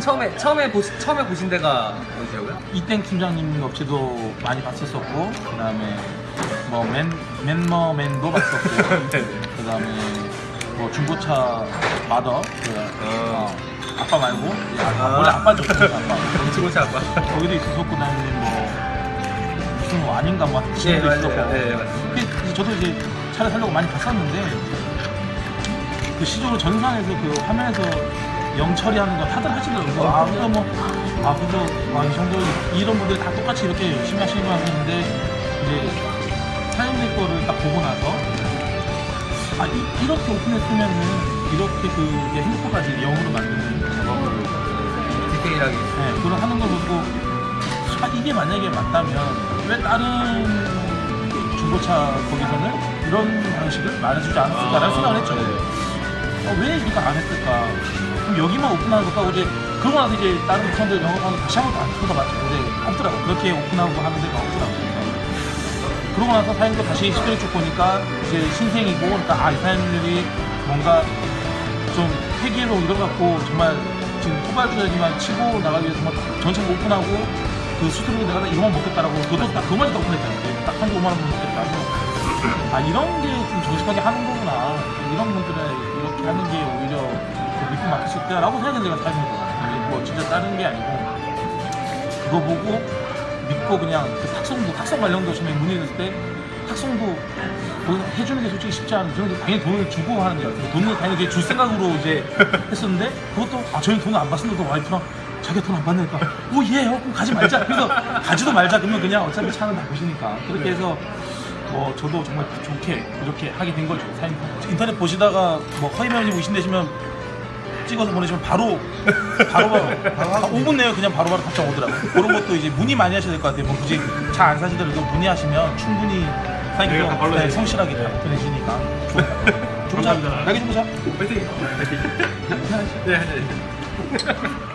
처음에 처음에 보시, 처음에 보신 데가 어디라고요? 이땡 팀장님 업체도 많이 봤었었고 그다음에 뭐맨 맨머맨도 봤었고 네. 그다음에 뭐 중고차 마더 그, 어, 아빠 말고 이 아, 아. 원래 아빠죠 아빠 중고차 아빠. 거기도 있었고 그다음에 뭐 무슨 뭐 아닌가 뭐네 지금도 맞아요. 있었고 네 맞아요. 근데 저도 이제 차를 살려고 많이 봤었는데 그 시적으로 전산에서 그 화면에서 영 처리하는 거 다들 하시더라고요. 아, 그래서 뭐, 아, 그래서, 아, 이 정도, 이런 분들이 다 똑같이 이렇게 열심히 하시는 거 같은데, 이제, 사장님 거를 딱 보고 나서, 아, 이, 렇게 오픈했으면은, 이렇게 그, 핸드폰까지 영어로 만드는 작업을, 디테일하게. 네, 그걸 하는 거 보고, 아, 이게 만약에 맞다면, 왜 다른 중고차 거기서는 이런 방식을 말해주지 않았을까라는 생각을 했죠. 어, 왜 이거 안 했을까? 그럼 여기만 오픈하는 것과 이제 그러고 나서 이제 다른 부천들 영업하는 다시 한번 안 풀어봤죠. 근데 없더라고. 그렇게 오픈하고 하는 데가 없더라고. 그러고 나서 사장님도 다시 시도해 쭉 보니까 이제 신생이고, 그러니까 아, 이 사장님들이 뭔가 좀 회계로 거 갖고 정말 지금 후발주자지만 치고 나가기 위해서 정말 전체를 오픈하고 그 수수료 내가 다 이거만 먹겠다라고 그것도 딱 그것만 다 오픈했잖아요. 딱 한도 5만 원 먹겠다고. 아 이런 게 좀 정직하게 하는 거구나. 이런 분들은 이렇게 하는 게 오히려 더 믿고 맡길 수 있다라고 생각해서 제가 사는 거거든요. 뭐 진짜 다른 게 아니고 그거 보고 믿고 그냥 그 탁송도 탁송 관련도 처음에 문의했을 때 거기서 해주는 게 솔직히 쉽지 않은 저는 당연히 돈을 주고 하는 게 같아요. 돈을 당연히 줄 생각으로 이제 했었는데 그것도 아 저희 돈을 안 받습니다. 와이프랑 자기가 돈 안 받으니까 오예 그럼 가지 말자. 그래서 가지도 말자 그러면 그냥 어차피 차는 다 보시니까 그렇게 해서 뭐 저도 정말 좋게 이렇게 하게 된 거죠. 사장님 인터넷 보시다가 뭐 허위 매물이 의심되시면 찍어서 보내시면 바로 바로 바로 5분 내에 그냥 바로바로 답장 오더라고요. 그런 것도 이제 문의 많이 하셔야 될 것 같아요. 뭐 굳이 차안 사시더라도 문의하시면 충분히 네, 바로 네. 성실하게 보내시니까 좋은 차 감사합니다. 날개 좀 보자. 파이팅. 네 네.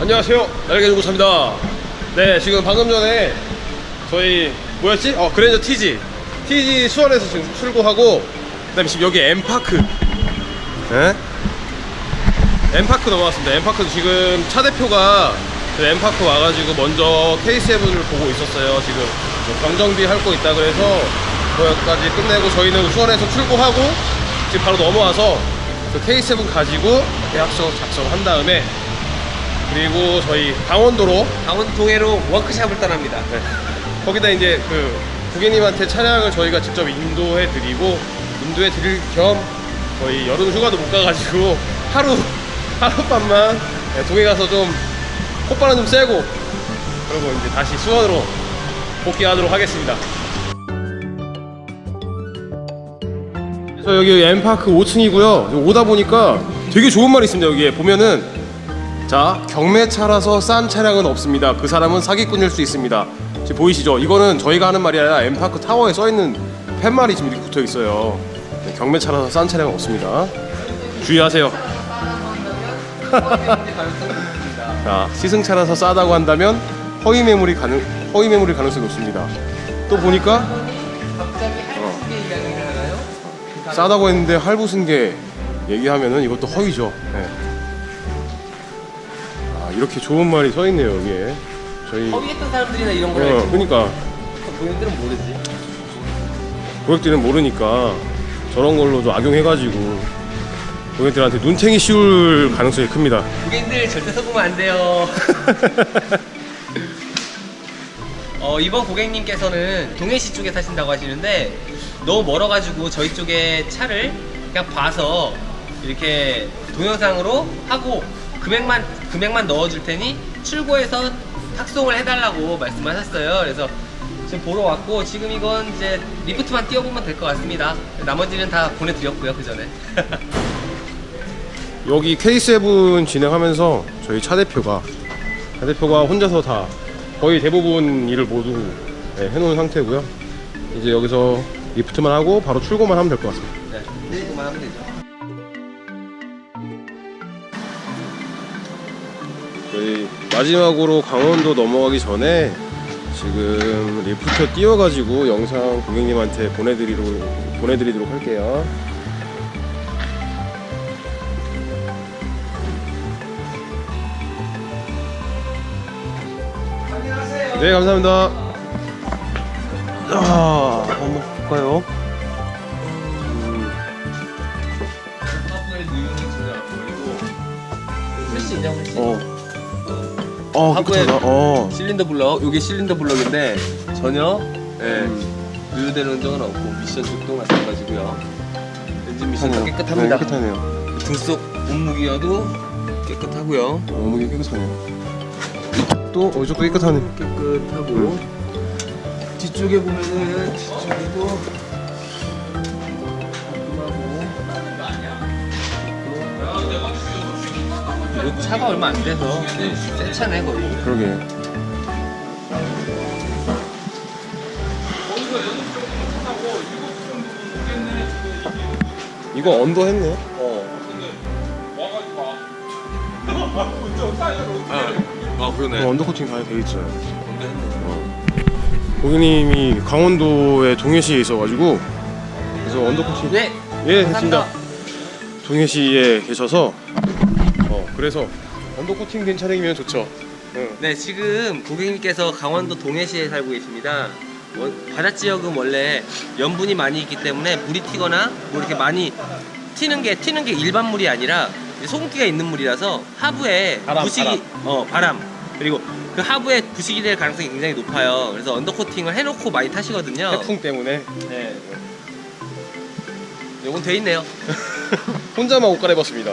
안녕하세요. 날개 중고차입니다. 네 지금 방금 전에 저희 뭐였지? 어 그랜저 TG TG 수원에서 지금 출고하고 그 다음에 지금 여기 엠파크. 네? 엠파크 넘어왔습니다. 엠파크 지금 차 대표가 그 엠파크 와가지고 먼저 K7을 보고 있었어요. 지금 뭐 경정비 할 거 있다 그래서 거기까지 끝내고 저희는 수원에서 출고하고 지금 바로 넘어와서 그 K7 가지고 계약서 작성한 다음에 그리고 저희 강원도로 강원 동해로 워크샵을 떠납니다. 네. 거기다 이제 그 고객님한테 차량을 저희가 직접 인도해 드리고 인도해 드릴 겸 저희 여름 휴가도 못 가가지고 하루 하룻밤만 네, 동해 가서 좀 콧바람 좀 쐬고 그리고 이제 다시 수원으로 복귀하도록 하겠습니다. 저 여기 엠파크 5층이고요. 오다 보니까 되게 좋은 말이 있습니다. 여기에 보면은 자 경매차라서 싼 차량은 없습니다. 그 사람은 사기꾼일 수 있습니다. 지금 보이시죠? 이거는 저희가 하는 말이 아니라 엠파크 타워에 써 있는 팻말이 지금 이렇게 붙어 있어요. 네, 경매차라서 싼 차량은 없습니다. 주의하세요. 자 시승차라서 싸다고 한다면 허위 매물이 가능 허위 매물일 가능성이 높습니다. 또 보니까 하나요? 싸다고 했는데 할부순 게 얘기하면은 이것도 허위죠. 네. 아 이렇게 좋은 말이 써 있네요 여기에. 저희 허위했던 사람들이나 이런 걸 어. 그러니까 본인들은 모르지. 고객들은 모르니까 저런 걸로 좀 악용해가지고 고객들한테 눈탱이 씌울 가능성이 큽니다. 고객님들 절대 속으면 안 돼요. 어, 이번 고객님께서는 동해시 쪽에 사신다고 하시는데 너무 멀어가지고 저희 쪽에 차를 그냥 봐서 이렇게 동영상으로 하고 금액만 금액만 넣어줄 테니 출고해서 탁송을 해달라고 말씀하셨어요. 그래서 지금 보러 왔고 지금 이건 이제 리프트만 띄워보면 될 것 같습니다. 나머지는 다 보내드렸고요 그 전에. 여기 K7 진행하면서 저희 차 대표가 차 대표가 혼자서 다 거의 대부분 일을 모두 네, 해놓은 상태고요. 이제 여기서 리프트만 하고 바로 출고만 하면 될 것 같습니다. 네, 출고만 하면 되죠. 마지막으로 강원도 넘어가기 전에 지금 리프트 띄워가지고 영상 고객님한테 보내드리도록, 보내드리도록 할게요. 네, 감사합니다. 아, 한번 볼까요? 어, 하부에-. 어. 실린더 블럭 이게 실린더 블럭인데 전혀 예, 음. 누유되는 흔적은 없고 미션 쪽도 마찬가지고요 엔진 미션 다 네, 깨끗합니다 깨끗하네요. 등속 몸무게여도 깨끗하고요 너무 깨끗하네요. 또 어, 이쪽도 깨끗하네. 깨끗하고 뒤쪽에 보면은 뒤쪽에도 이거 차가 얼마 안 돼서 새 차네 거의 그러게. 이거 under 했네. 어. 아, 그러네. 이거 under 코팅 다 돼 있어요. 고객님이 강원도의 동해시에 있어가지고 그래서 under 코팅. 네. 예, 감사합니다. 됐습니다. 동해시에 계셔서 어 그래서 under 코팅 된 차량이면 좋죠. 응. 네, 지금 고객님께서 강원도 동해시에 살고 계십니다. 원- 바다 지역은 원래 염분이 많이 있기 때문에 물이 튀거나 뭐 이렇게 많이 튀는 게 튀는 게 일반 물이 아니라 소금기가 있는 물이라서 하부에 바람, 부식이 바람. 어 바람 그리고 그 하부에 부식이 될 가능성이 굉장히 높아요. 그래서 언더 코팅을 해놓고 많이 타시거든요. 태풍 때문에 네. 요건 돼 있네요. 혼자만 옷 갈아입었습니다.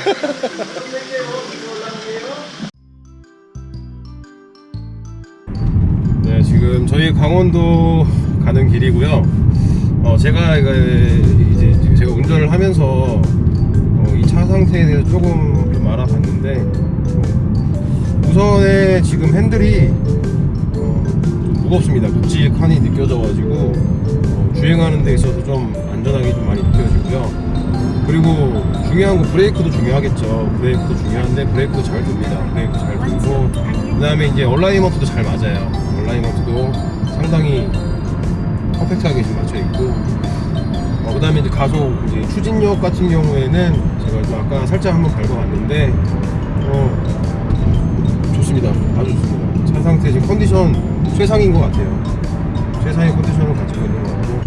네, 지금 저희 강원도 가는 길이고요. 어, 제가 이제 제가 운전을 하면서 어, 이 차 상태에 대해서 조금 좀 알아봤는데 어, 우선에 지금 핸들이 어, 좀 무겁습니다. 묵직하니 느껴져 가지고 어, 주행하는 데 있어서 좀 안전하게 좀 많이 느껴지고요. 그리고 중요한 거 브레이크도 중요하겠죠. 브레이크도 중요한데 브레이크도 잘 듭니다. 브레이크 잘 들고 그 다음에 이제 alignment도 잘 맞아요. 얼라이먼트도 상당히 퍼펙트하게 지금 맞춰 있고 어, 그 다음에 이제 가속 이제 추진력 같은 경우에는 제가 좀 아까 살짝 한번 밟아봤는데 어, 좋습니다. 아주 좋습니다. 차 상태 지금 컨디션 최상인 것 같아요. 최상의 컨디션을 가지고 있는 것 같고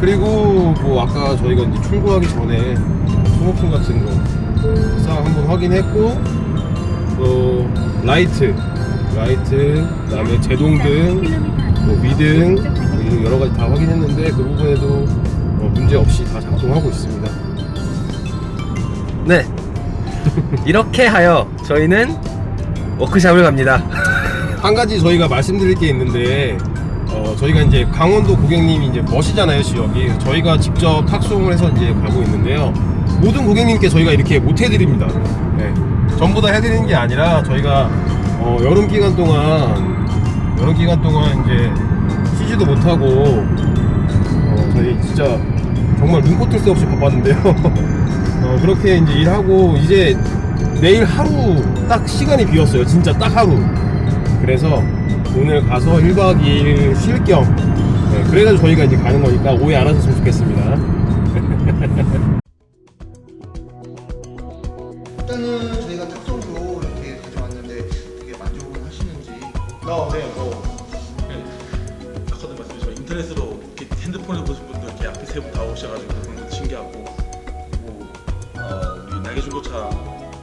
그리고 뭐 아까 저희가 이제 출고하기 전에 소모품 같은 거싹 한번 확인했고 또 라이트 라이트 그다음에 제동등 뭐 미등 뭐 여러 가지 다 확인했는데 그 부분에도 어, 문제 없이 다 작동하고 있습니다. 네. 이렇게 하여 저희는 워크샵을 갑니다. 한 가지 저희가 말씀드릴 게 있는데 어, 저희가 이제 강원도 고객님이 이제 머시잖아요 지역이 저희가 직접 탁송을 해서 이제 가고 있는데요 모든 고객님께 저희가 이렇게 못 해드립니다. 네. 전부 다 해드리는 게 아니라 저희가 어, 여름 기간 동안 여름 기간 동안 이제 쉬지도 못하고 어, 저희 진짜 정말 눈코 뜰 새 없이 바빴는데요. 어, 그렇게 이제 일하고 이제 내일 하루 딱 시간이 비었어요. 진짜 딱 하루. 그래서 오늘 가서 1박 2일 쉴겸 네, 그래가지고 저희가 이제 가는 거니까 오해 안 하셨으면 좋겠습니다 어, 네, 뭐. 아까도 말씀드렸지만 인터넷으로 이렇게 핸드폰에서 보신 분들 이렇게 앞에 세부 다 오셔가지고 그런 것도 신기하고 뭐 중고차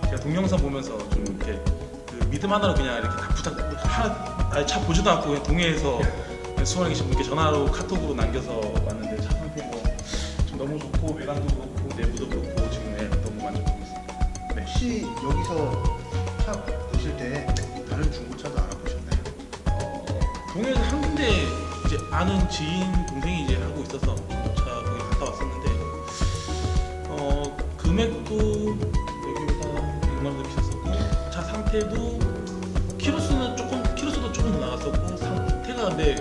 제가 동영상 보면서 좀 이렇게 그 믿음 하나로 그냥 이렇게 다 부탁 하나 아예 차 보지도 않고 그냥 동해에서 수원에 계신 분께 전화로 카톡으로 남겨서 왔는데 차 상태 뭐좀 너무 좋고 외관도 그렇고 내부도 그렇고 지금 네, 너무 만족하고 있습니다. 네. 혹시 여기서 차 보실 때 다른 중고차도 아는 지인 동생이 이제 하고 있어서 차 거기 갔다 왔었는데 어 금액도 여기보다 100만 원더 비쌌었고 차 상태도 키로수는 조금 키로수도 조금 더 나갔었고 상태가 근데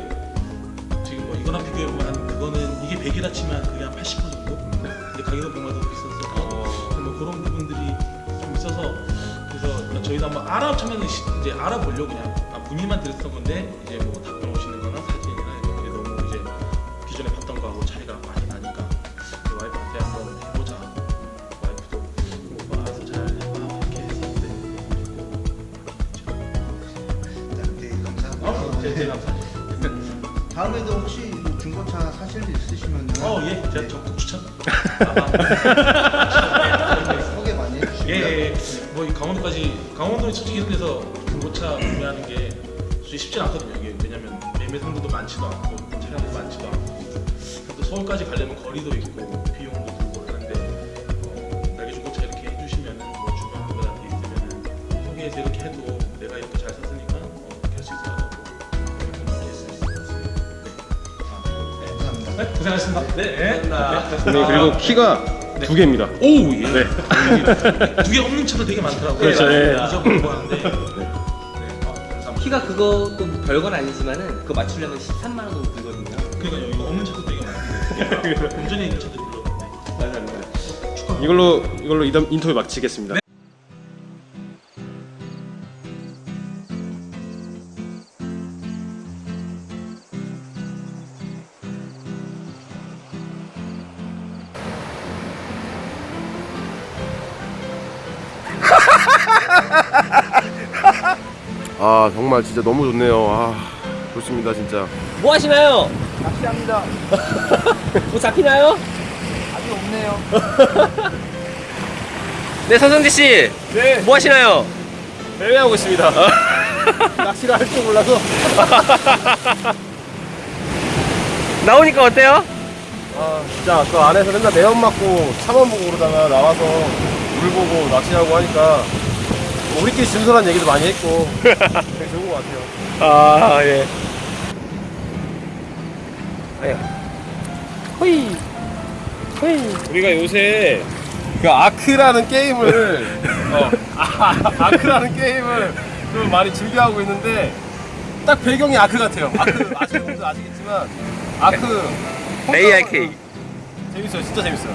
지금 뭐 이거랑 비교해 보면 한 그거는 이게 100이라 치면 그게 한 80% 정도? 근데 가격은 100만 원더 비쌌었고 뭐 그런 부분들이 좀 있어서 그래서 저희도 한번 알아보면 이제 알아보려고 그냥 아, 문의만 드렸던 건데 이제 다. 다음에도 혹시 뭐 중고차 사실 일 있으시면은 어, 예, 제가 적극 추천. 소개 많이 해주시고요. 예, 예, 예. 뭐이 강원도까지 강원도는 솔직히 이런 데서 중고차 구매하는 게 솔직히 쉽지 않거든요. 이게 왜냐면 매매 상도도 많지도 않고 차량도 많지도 않고 또 서울까지 가려면 거리도 있고 비용도 들고 하는데 어, 날개 중고차 이렇게 해주시면은 뭐 주변 분들한테 있으면은 소개해서 이렇게 해도 내가 이렇게 잘 샀으니까 네. 감사합니다. 네, 고생하셨습니다. 네, 감사합니다. 네, 그리고 키가 두 개입니다. 오, 예. 네. 두 개 없는 차도 되게 많더라고요. 그렇죠, 예. 잊어버리고 하는데. 네. 아, 감사합니다. 키가 그것도 별건 아니지만은 그거 맞추려면 13만 원 정도 들거든요. 그러니까요, 이거 없는 차도 되게 많은데. 본전에 있는 차들이 별로 없네. 맞습니다. 이걸로 이걸로 이담 인터뷰 마치겠습니다. 아 정말 진짜 너무 좋네요. 아 좋습니다 진짜. 뭐 하시나요? 낚시합니다. 뭐 잡히나요? 아직 없네요. 네, 서성지 씨. 네 뭐 하시나요? 배회하고 있습니다. 낚시를 할 줄 몰라서. 나오니까 어때요? 아 진짜 그 안에서 맨날 매연 맞고 차만 보고 그러다가 나와서 물 보고 낚시하고 하니까 뭐 우리끼리 진솔한 얘기도 많이 했고 되게 좋은 것 같아요. 아, 예. 아야. 호이. 호이. 우리가 요새 그 아크라는 게임을 어, 아, 아크라는 게임을 좀 많이 즐겨하고 있는데 딱 배경이 아크 같아요. 아크 아시는 분들 아시겠지만 아크 ARK. 재밌어요. 진짜 재밌어요.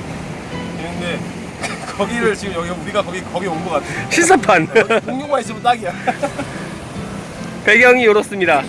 재밌는데 거기를 지금 여기 우리가 거기 거기 온 것 같아. 신사판. 공룡만 있으면 딱이야. 배경이 이렇습니다.